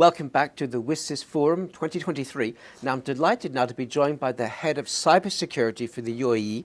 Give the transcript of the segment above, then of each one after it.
Welcome back to the WSIS Forum 2023. Now, I'm delighted now to be joined by the head of cybersecurity for the UAE,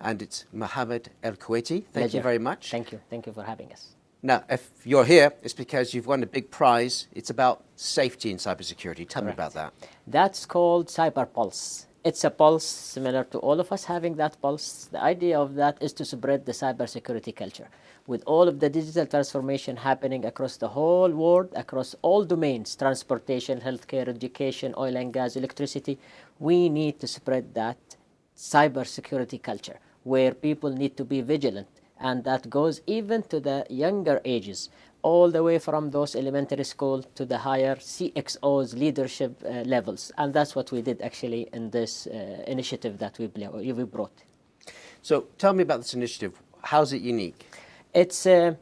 and it's Mohammed El Kuwaiti. Thank Pleasure. you very much. Thank you. Thank you for having us. Now, if you're here, it's because you've won a big prize. It's about safety in cybersecurity. Tell me about that. That's called Cyber Pulse. It's a pulse similar to all of us having that pulse. The idea of that is to spread the cybersecurity culture. With all of the digital transformation happening across the whole world, across all domains, transportation, healthcare, education, oil and gas, electricity, we need to spread that cybersecurity culture where people need to be vigilant. And that goes even to the younger ages all the way from those elementary school to the higher CXOs leadership uh, levels. And that's what we did actually in this uh, initiative that we, we brought. So tell me about this initiative. How's it unique? It's, uh,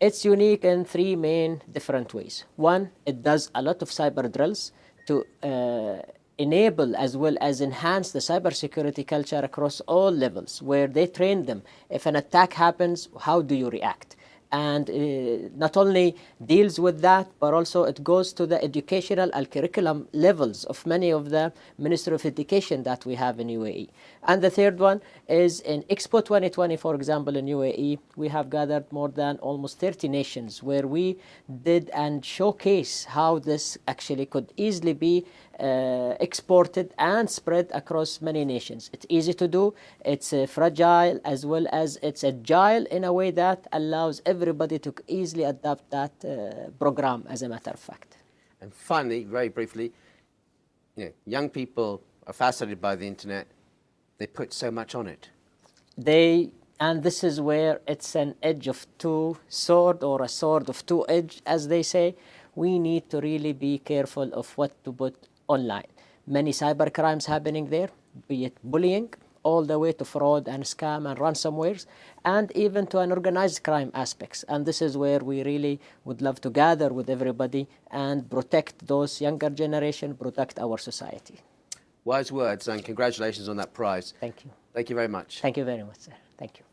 it's unique in three main different ways. One, it does a lot of cyber drills to uh, enable as well as enhance the cybersecurity culture across all levels where they train them. If an attack happens, how do you react? And uh, not only deals with that, but also it goes to the educational and curriculum levels of many of the Ministry of Education that we have in UAE. And the third one is in Expo 2020, for example, in UAE, we have gathered more than almost 30 nations where we did and showcase how this actually could easily be uh, exported and spread across many nations. It's easy to do, it's uh, fragile as well as it's agile in a way that allows everybody to easily adapt that uh, program as a matter of fact. And finally, very briefly, you know, young people are fascinated by the internet. They put so much on it. They and this is where it's an edge of two sword or a sword of two edge as they say we need to really be careful of what to put online. Many cyber crimes happening there, be it bullying, all the way to fraud and scam and ransomwares, and even to an organized crime aspects. And this is where we really would love to gather with everybody and protect those younger generation, protect our society. Wise words, and congratulations on that prize. Thank you. Thank you very much. Thank you very much, sir. Thank you.